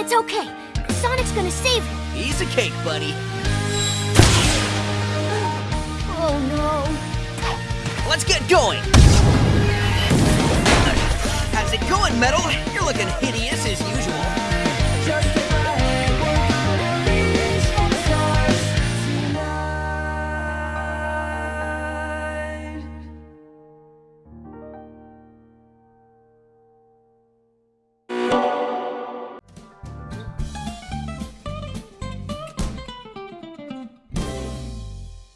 It's okay. Sonic's gonna save him. He's a cake, buddy. Oh no. Let's get going. How's it going, Metal? You're looking hideous.